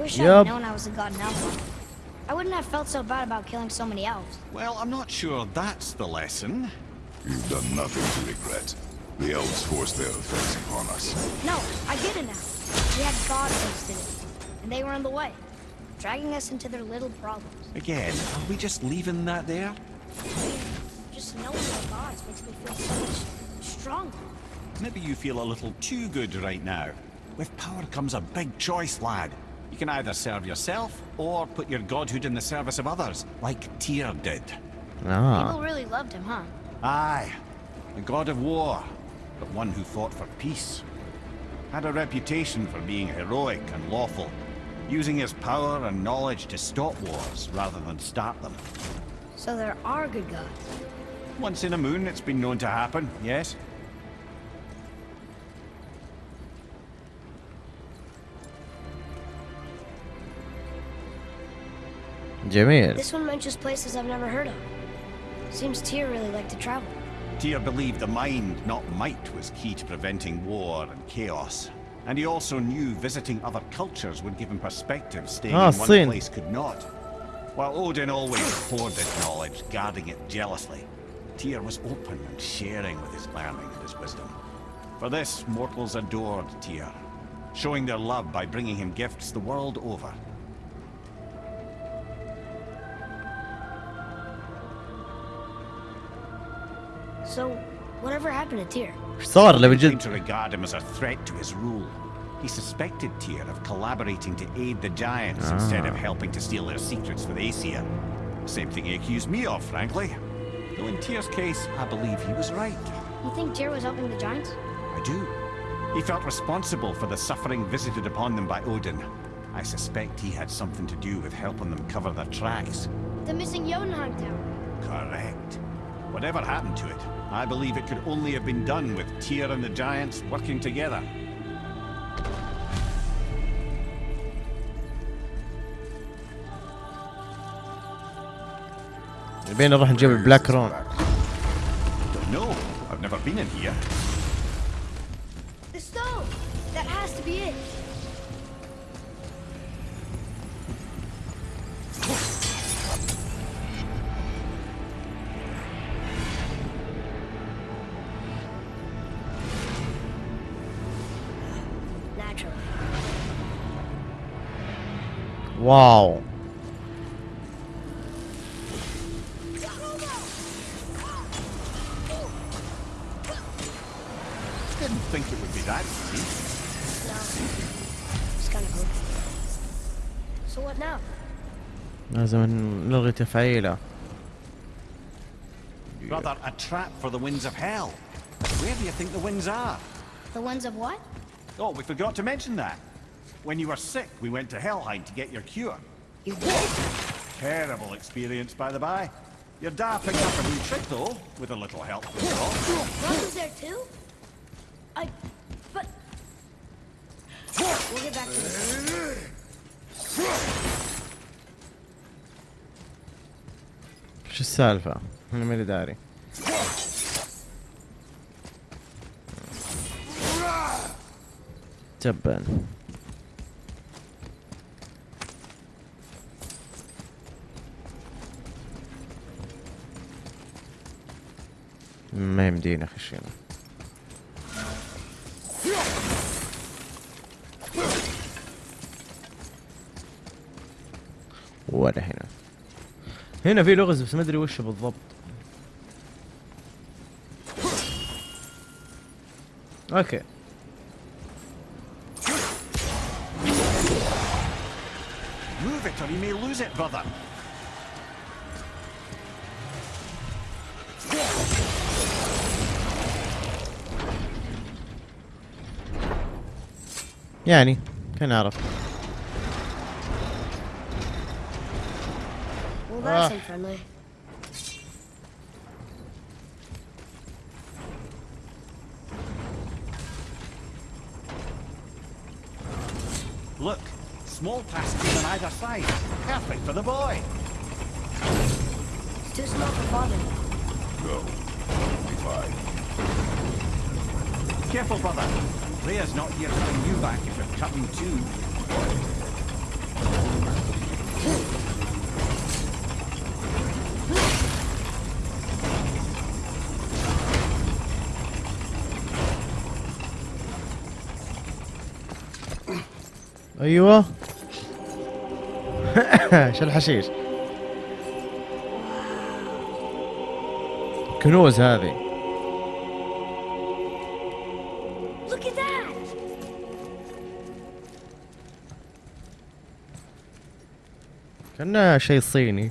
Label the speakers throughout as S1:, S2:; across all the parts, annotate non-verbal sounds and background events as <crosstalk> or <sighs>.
S1: wish I'd
S2: Yep.
S1: known I was a god in elf. I wouldn't have felt so bad about killing so many elves.
S3: Well, I'm not sure that's the lesson.
S4: You've done nothing to regret. The elves forced their effects upon us.
S1: No, I get it now. We had gods did it, and they were in the way, dragging us into their little problems.
S3: Again, are we just leaving that there?
S1: Just knowing the gods makes me feel so much stronger.
S3: Maybe you feel a little too good right now. With power comes a big choice, lad. You can either serve yourself, or put your godhood in the service of others, like Tyr did.
S2: Ah.
S1: People really loved him, huh?
S3: Aye, a god of war, but one who fought for peace. Had a reputation for being heroic and lawful, using his power and knowledge to stop wars rather than start them.
S1: So there are good gods.
S3: Once in a moon, it's been known to happen, yes?
S2: Jamil.
S1: This one mentions places I've never heard of. Seems Tyr really liked to travel.
S3: Tyr believed the mind, not might, was key to preventing war and chaos. And he also knew visiting other cultures would give him perspective staying
S2: ah,
S3: in one
S2: seen.
S3: place could not. While Odin always hoarded knowledge, guarding it jealously, Tyr was open and sharing with his learning and his wisdom. For this, mortals adored Tyr, showing their love by bringing him gifts the world over.
S1: So, whatever happened to Tyr?
S2: Thor
S3: let me
S2: just...
S3: to regard him as a threat to his rule. He suspected Tyr of collaborating to aid the Giants ah. instead of helping to steal their secrets for Aesir. Same thing he accused me of, frankly. Though in Tyr's case, I believe he was right.
S1: You think Tyr was helping the Giants?
S3: I do. He felt responsible for the suffering visited upon them by Odin. I suspect he had something to do with helping them cover their tracks.
S1: The missing Jotunheim tower.
S3: Correct. Whatever happened to it, I believe it could only have been done with Tyr and the Giants working together.
S2: بين نروح نجيب البلاك رون
S3: Don't know. I've never been in here.
S1: The stone! That has to be it.
S2: Wow.
S3: Didn't think it would be that easy.
S1: No. It's kind of good. So what now?
S2: لازم نلغي تفعيله.
S3: Rather a trap for the winds of Hel. Where do you think the winds are?
S1: The winds of what?
S3: Oh, we forgot to mention that. When you were sick, we went to Helheim to get your cure.
S1: You did?
S3: Terrible experience, by the by. Your dad picked up a new trick, though, with a little help from
S1: was there, too? I... but... We'll get back to this.
S2: C'è salva, ما يمدينا خشينا ولا هنا. هنا في لغز بس ما أدري وش بالضبط. أوكي.
S3: Move it or you may lose it, brother.
S2: يعني كان اعرف
S1: Well, that's
S2: Ah.
S1: unfriendly.
S3: Look, small passages on either side. Perfect for the boy.
S1: It's too small for father.
S4: Go. Be fine.
S3: Careful, brother. Freya's not here to bring you back if you're cutting too.
S2: ايوه <coughs> شو الحشيش كنوز هذه. كأنها شيء صيني.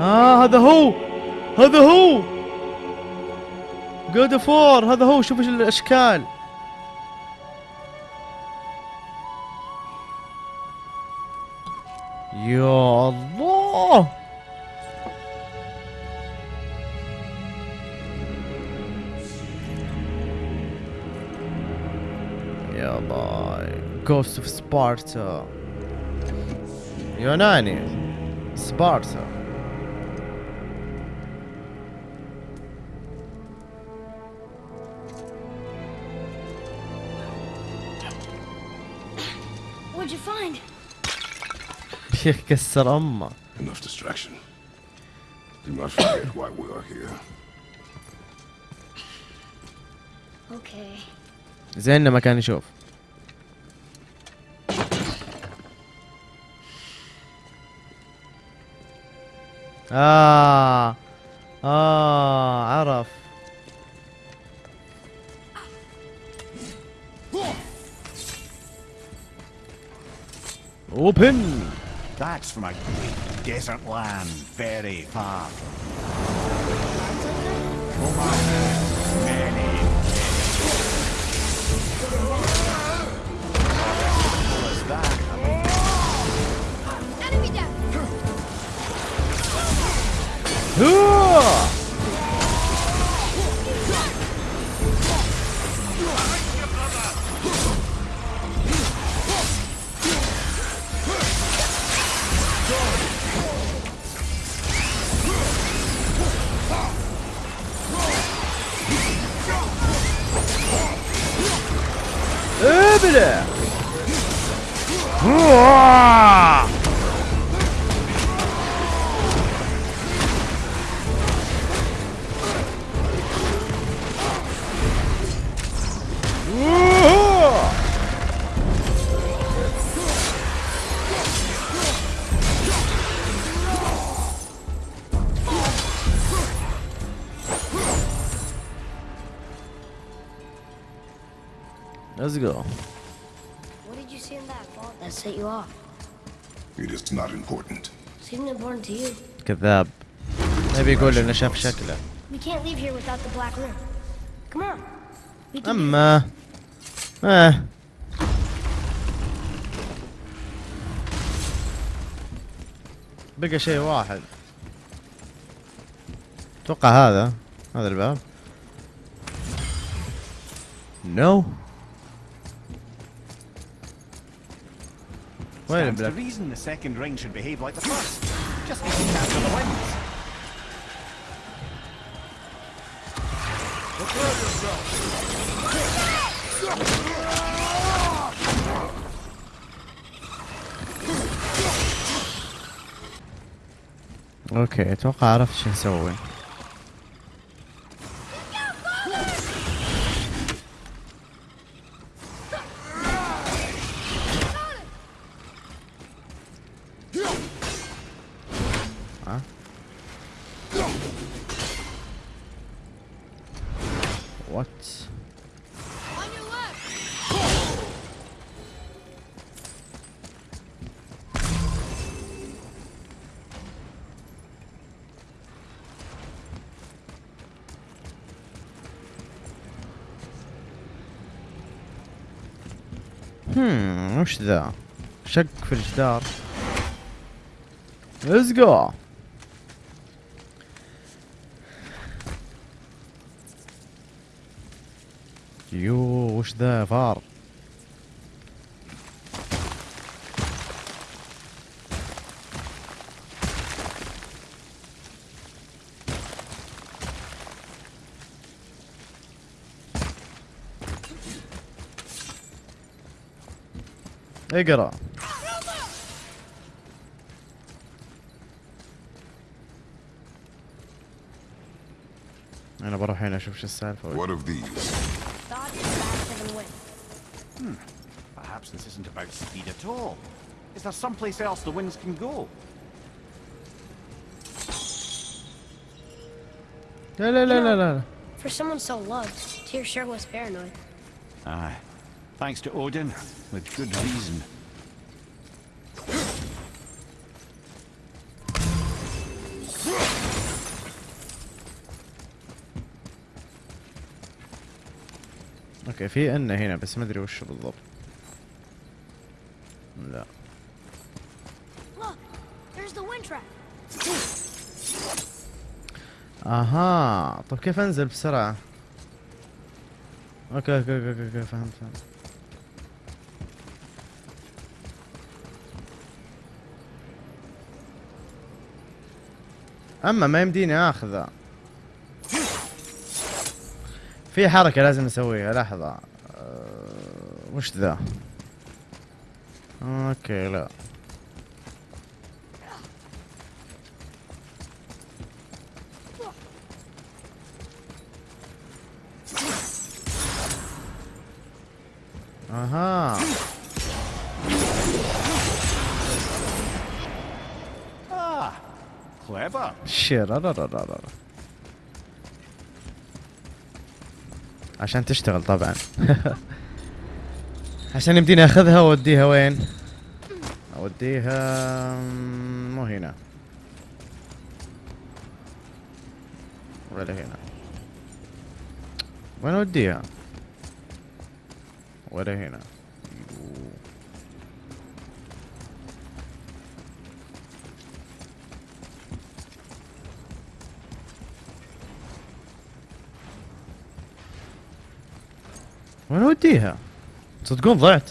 S2: آه هذا هو! هذا هو! جود فور هذا هو! شوف الأشكال. هيروز اوف سبارتا. يوناني. سبارتا.
S1: شيخ <laughs>
S2: كسر أمه.
S4: Enough distraction. Do not forget why we are here.
S1: Okay.
S2: زين ما كان يشوف. آه آه عرف اوبن
S3: That's from a great desert land, very far. Oh, many. What's
S2: Let's go.
S1: What did you see in that vault that set you off?
S4: It is not important.
S1: Seemed important to you.
S2: كذاب نبي يقول انه شاف شكله
S1: We can't leave here without the black room. Come on. We can do
S2: اما آه بقى شيء واحد أتوقع هذا هذا الباب نو وين
S3: Stands to
S2: البلاك
S3: reason the second ring should behave like the first. Just need to capture the winds.
S2: اوكي اتوقع عرفت شو نسوي وش ذا؟ شق في الجدار. Let's go. يو وش ذا؟ فار. اقرا انا بروح هنا اشوف شو السالفه
S4: What of these?
S1: Dodge is faster than wind.
S3: Perhaps this isn't about speed at all. Is there someplace else the winds can go?
S2: لا لا لا لا لا
S1: For someone so loved, Tyr sure was paranoid.
S3: Aye. Thanks to Odin, with good reason.
S2: أوكي في ان هنا بس ما أدري وش بالضبط لا. أها طب كيف أنزل أوكي أوكي أوكي أوكي, أوكي. فهمت فهمت أما ما يمديني آخذه. في حركة لازم اسويها لحظة. أه وش ذا؟ أوكي لا.
S3: أها. Clever.
S2: شير عشان تشتغل طبعا. <laughs> عشان يمديني أخذها وأوديها وين؟ أوديها مو هنا. ولا هنا. وين أوديها؟ ولا هنا. وين اوديها تصدقون ضعت. <laughs>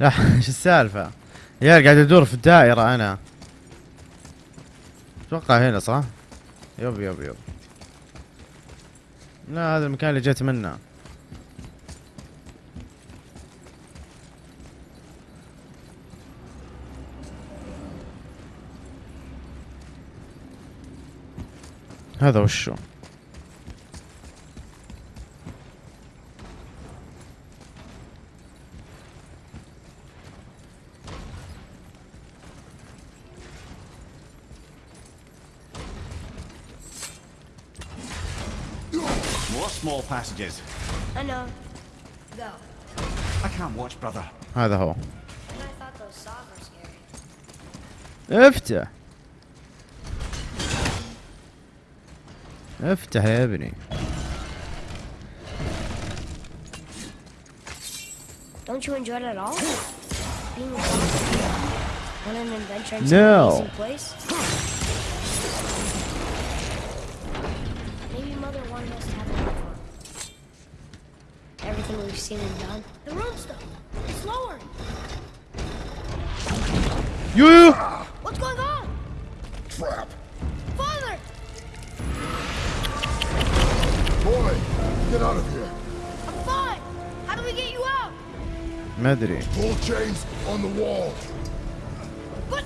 S2: لا إيش السالفة؟ يا قاعد ادور في الدائرة أنا. أتوقع هنا صح؟ يب يب يب. لا هذا المكان اللي جيت منه. Adoscio.
S3: More small passages.
S1: Hello. Go.
S3: I can't watch, brother.
S1: Hi the hole. After.
S2: افتح افتح يا ابني
S1: Don't you enjoy it at all? Being a on an adventure in
S2: No.
S1: some amazing place? Maybe Mother wanted us to have more fun. Everything we've seen and done. The room stuff. It's lowering.
S2: يو
S4: Get out of here.
S1: I'm fine. How do we get you out?
S2: ما
S4: Pull chains on the wall.
S1: But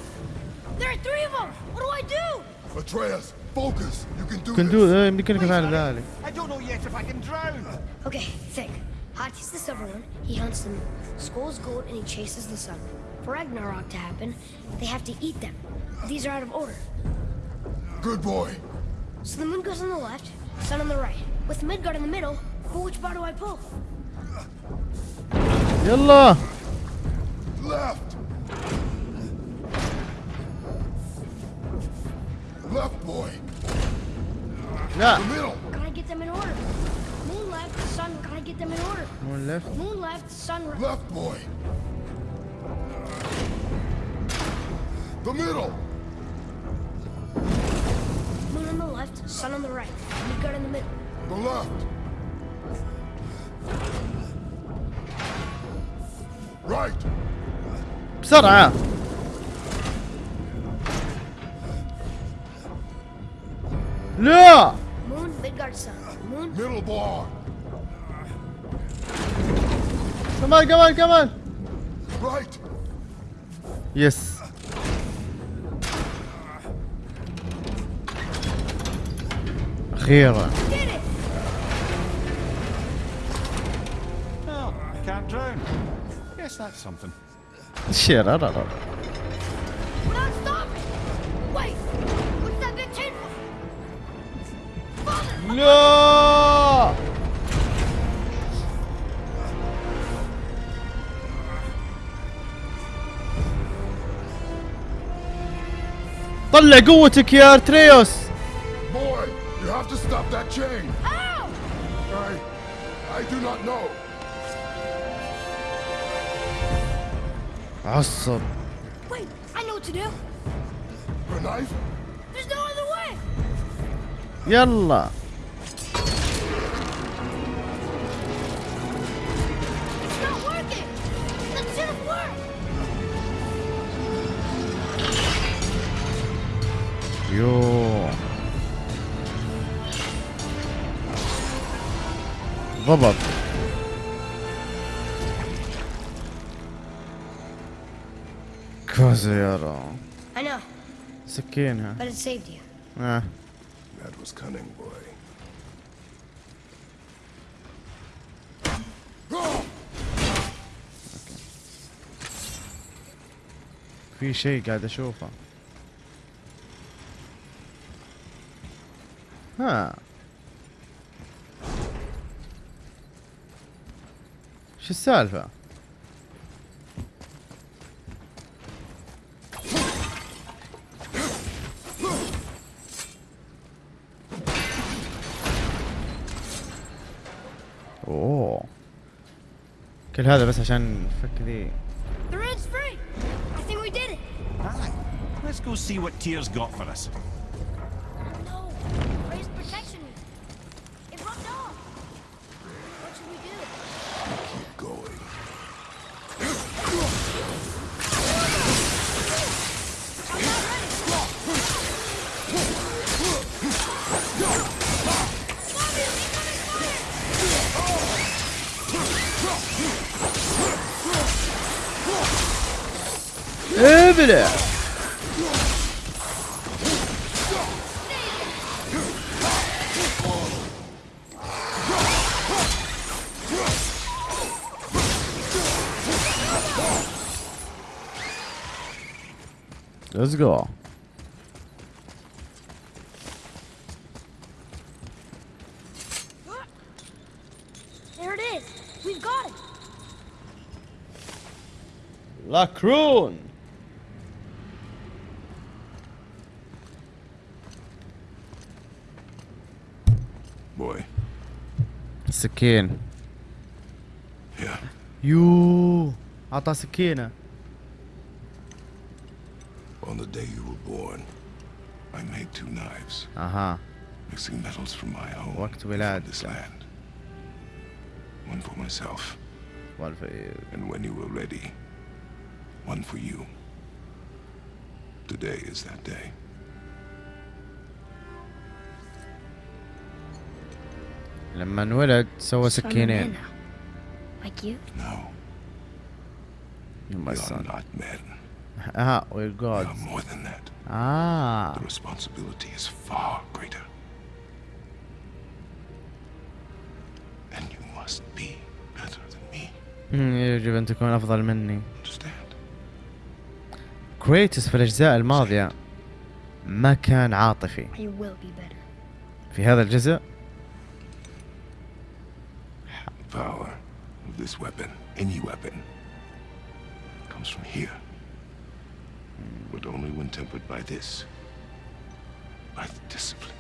S1: there are three of them. What do I do?
S4: Atreus, focus. You can do.
S2: Can
S4: do.
S2: يمكنك فعل ذلك.
S3: I don't know yet if I can drown.
S1: Okay, think. Hati's the silver one. he hunts the moon. Sköll's gold, and he chases the sun. For Ragnarok to happen, they have to eat them. These are out of order.
S4: Good boy.
S1: So the moon goes on the left, sun on the right with Midgard in the middle, which bar do I pull?
S2: Yalla!
S4: Left! Left, boy!
S2: Yeah.
S4: The middle!
S1: Gotta get them in order. Moon left, sun, gotta get them in order.
S2: Moon left.
S1: Moon left, sun right.
S4: Left, boy! The middle!
S1: Moon on the left, sun on the right. Midgard in the middle.
S4: The left. Right.
S2: بسرعة. لا.
S1: Moon Midgardson. Moon.
S4: Middle bar.
S2: Come
S4: on,
S2: come on,
S1: come on.
S3: Right. Yes. أخيرا. Guess that's something.
S2: شير لا لا
S1: We're not stopping! Wait! What's that big tin for? Father!
S2: لا طلع قوتك يا ارتريوس
S4: Boy, you have to stop that chain.
S2: Awesome.
S1: Wait, I know what to do.
S4: A knife?
S1: There's no other way.
S2: Yalla.
S1: It's not working. That should have worked.
S2: Yo. Robert. كوزيرو
S1: I know,
S2: سكينها
S1: but it saved you.
S4: That was cunning, boy.
S2: في شيء قاعد أشوفه. ها. شو السالفة؟ كل هذا بس عشان نفك ذي
S1: The red's free. I think we did it.
S3: Aye. Let's go see what Tyr's got for us.
S1: Over
S2: there. Let's go.
S1: There it is. We've got it.
S2: La
S4: Croon.
S2: سكين
S4: Yeah.
S2: يو عطى سكينة
S4: On the day you were born, I made two knives,
S2: اها
S4: mixing metals from my own
S2: وقت
S4: and from
S2: ولادتك.
S4: this land. One for myself,
S2: والف-
S4: and when you were ready, one for you. Today is that day.
S2: لما انولد سوى سكينين.
S4: آه وي
S2: جود يجب أن تكون أفضل مني. كريتوس في الأجزاء الماضية ما كان عاطفي. في هذا الجزء
S4: power of this weapon, any weapon, comes from here. But only when tempered by this. By the discipline,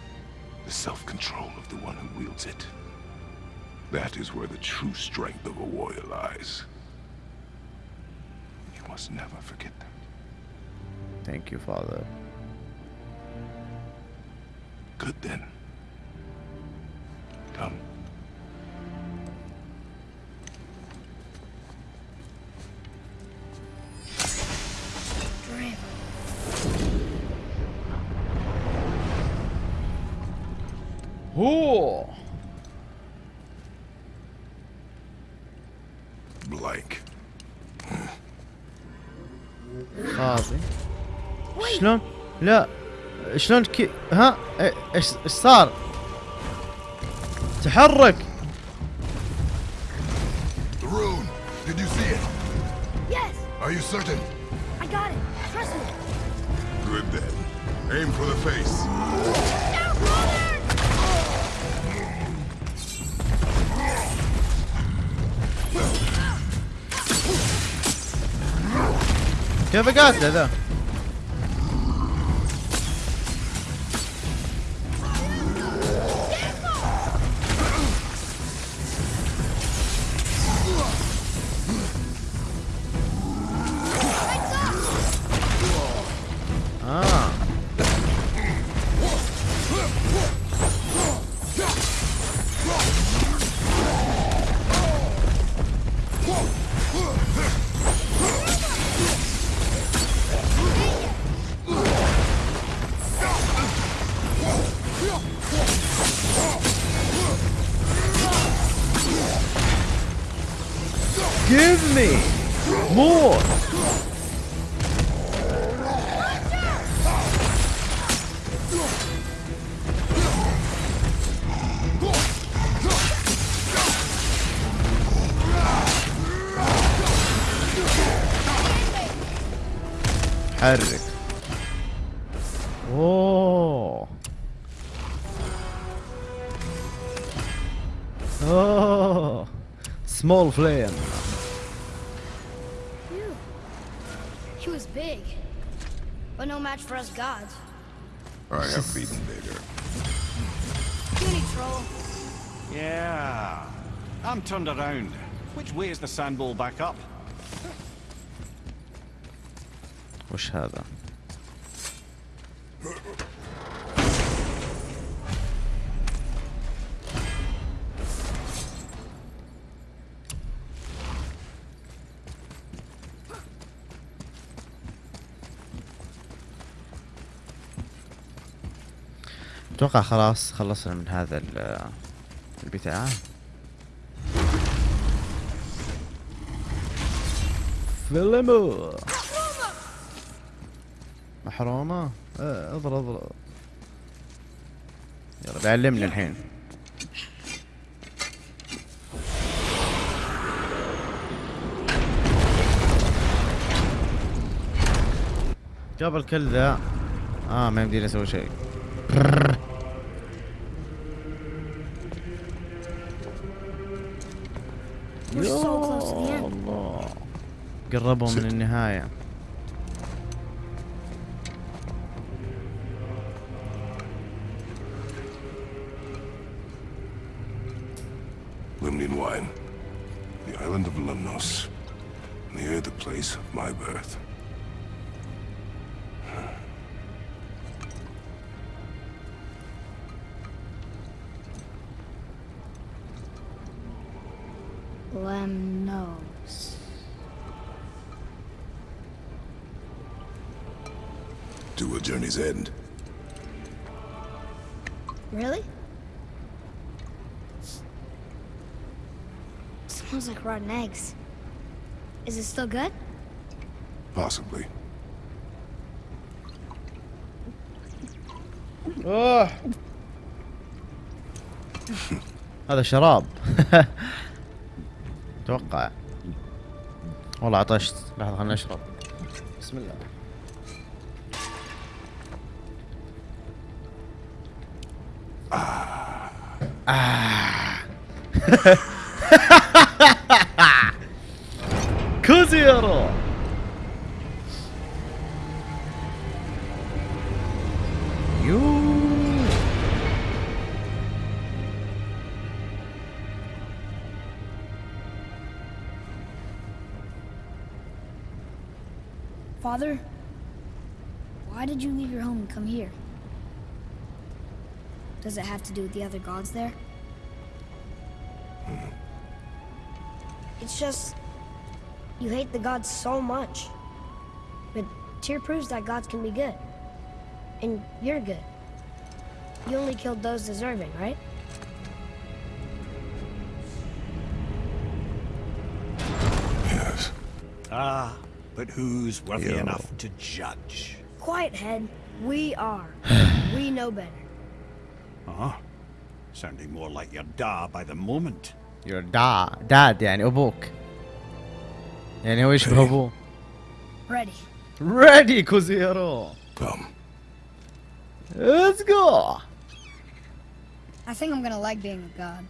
S4: the self-control of the one who wields it. That is where the true strength of a warrior lies. You must never forget that.
S2: thank you father
S4: Good then. Come.
S2: هو
S4: Blank.
S2: خاطي شلون؟ لا شلون كي ها إيه، ايش ايش صار؟ تحرك
S4: The rune! Did you see it?
S1: Yes!
S4: Are you certain?
S1: I got it! Trust me!
S4: Good then. Aim for the face.
S2: كيف قاتله ذا؟ oh oh small
S1: Smallflame. He was big, but no match for us gods.
S4: I have beaten bigger.
S1: Puny troll.
S3: Yeah. I'm turned around. Which way is the sandball back up?
S2: وش هذا؟ أتوقع خلاص خلصنا من هذا ال- البتاع فيلمو محرومة آه، أضرب أضرب. يلا بيعلمني الحين. قبل كل ذا. آه ما يمديني أسوي شيء. يا. الله. قربوا من النهاية.
S4: Lemnian wine. The island of Lemnos. Near the place of my birth.
S1: Lemnos.
S4: To a journey's end.
S1: Really? Smells like rotten eggs. Is it still good?
S4: Possibly.
S2: اوه <laughs> هذا شراب <laughs> أتوقع والله عطشت لحظة خلنا نشرب بسم الله آه. <laughs> <laughs> クズ野郎よー
S1: Father, why did you leave your home and come here? Does it have to do with the other gods there? It's just... You hate the gods so much. But Tyr proves that gods can be good. And you're good. You only killed those deserving, right? Yes.
S3: Ah, but who's worthy enough to judge?
S1: Quiet, Head. We are. <sighs> we know better.
S3: Uh-huh. Sounding more like your da by the moment
S2: Your da dad يعني ابوك يعني هو يشبه ابوه
S1: Ready.
S2: ready كوزيرو
S4: Come.
S2: let's go
S5: I think I'm gonna like being a god.